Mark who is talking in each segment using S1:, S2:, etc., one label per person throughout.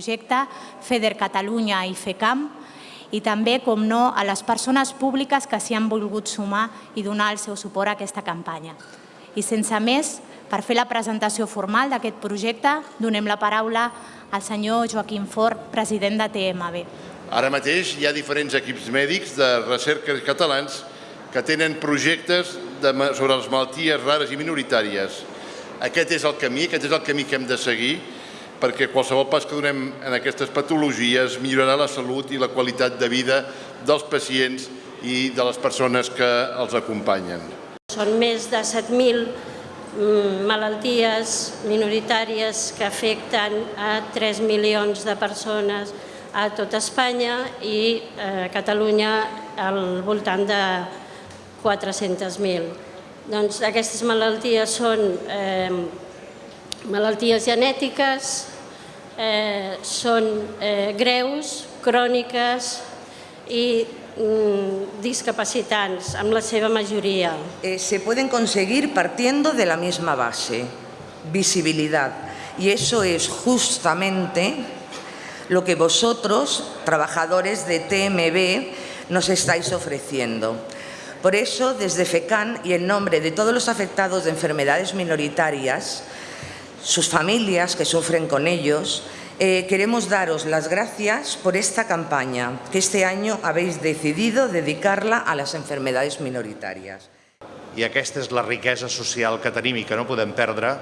S1: projecte, FEDER Catalunya i FECAM, i també, com no, a les persones públiques que s'hi han volgut sumar i donar el seu suport a aquesta campanya. I sense més, per fer la presentació formal d'aquest projecte, donem la paraula al senyor Joaquim Fort, president de TMB.
S2: Ara mateix hi ha diferents equips mèdics de recerca catalans que tenen projectes de, sobre les malalties rares i minoritàries. Aquest és el camí, aquest és el camí que hem de seguir perquè qualsevol pas que donem en aquestes patologies millorarà la salut i la qualitat de vida dels pacients i de les persones que els acompanyen.
S3: Són més de 7.000 mm, malalties minoritàries que afecten a 3 milions de persones a tot Espanya i a Catalunya al voltant de 400.000. Doncs aquestes malalties són eh, malalties genètiques, eh, eh, greus, cròniques i mm, discapacitants, la seva majoria.
S4: Eh, se pueden conseguir partiendo de la misma base, visibilidad. Y eso es justamente lo que vosotros, trabajadores de TMB, nos estáis ofreciendo. Por eso, desde FECAN y en nombre de todos los afectados de enfermedades minoritarias, sus familias que sufren con ellos, eh, queremos daros las gracias por esta campaña que este año habéis decidido dedicarla a las enfermedades minoritarias.
S5: I aquesta és la riquesa social que tenim i que no podem perdre.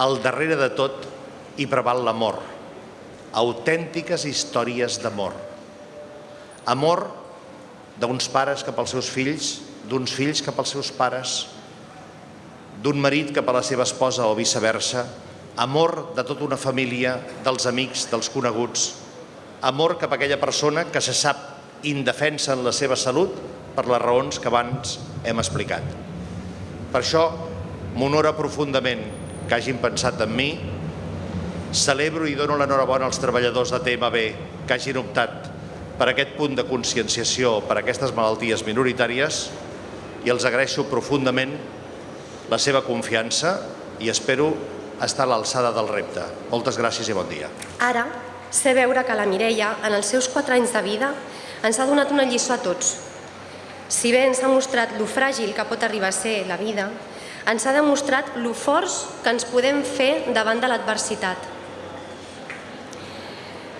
S5: Al darrere de tot hi preval l'amor. Autèntiques històries d'amor. Amor d'uns pares cap als seus fills, d'uns fills cap als seus pares, d'un marit cap a la seva esposa o viceversa, amor de tota una família, dels amics, dels coneguts, amor cap a aquella persona que se sap indefensa en la seva salut per les raons que abans hem explicat. Per això m'honora profundament que hagin pensat en mi, celebro i dono l'enhorabona als treballadors de TMB que hagin optat per aquest punt de conscienciació per aquestes malalties minoritàries i els agraeixo profundament la seva confiança i espero estar a l'alçada del repte. Moltes gràcies i bon dia.
S6: Ara, sé veure que la Mireia, en els seus 4 anys de vida, ens ha donat una lliçó a tots. Si bé ens ha mostrat lo fràgil que pot arribar a ser la vida, ens ha demostrat lo forts que ens podem fer davant de l'adversitat.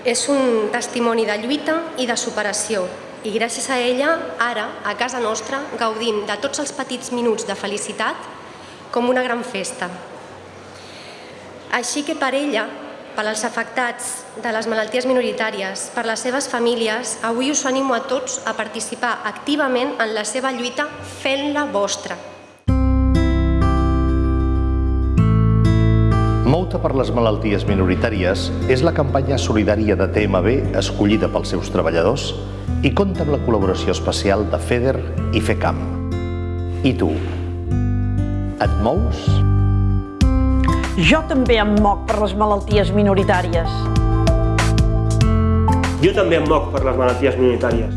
S6: És un testimoni de lluita i de superació, i gràcies a ella, ara, a casa nostra, gaudim de tots els petits minuts de felicitat com una gran festa. Així que per ella, per als afectats de les malalties minoritàries, per les seves famílies, avui us animo a tots a participar activament en la seva lluita fent-la vostra.
S5: Mouta per les malalties minoritàries és la campanya solidària de TMB escollida pels seus treballadors i compta amb la col·laboració especial de FEDER i FECAM. I tu, et mous?
S7: Jo també em moc per les malalties minoritàries.
S8: Jo també em moc per les malalties minoritàries.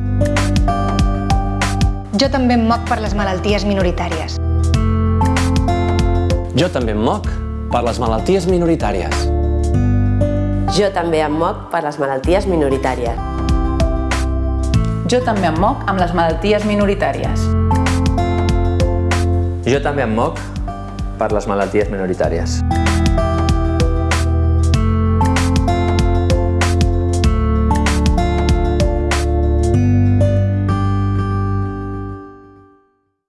S9: Jo també em moc per les malalties minoritàries.
S10: Jo també em moc per les malalties minoritàries.
S11: Jo també em moc per les malalties minoritàries.
S12: Jo també em moc amb les malalties minoritàries.
S10: Jo també em moc per les malalties minoritàries.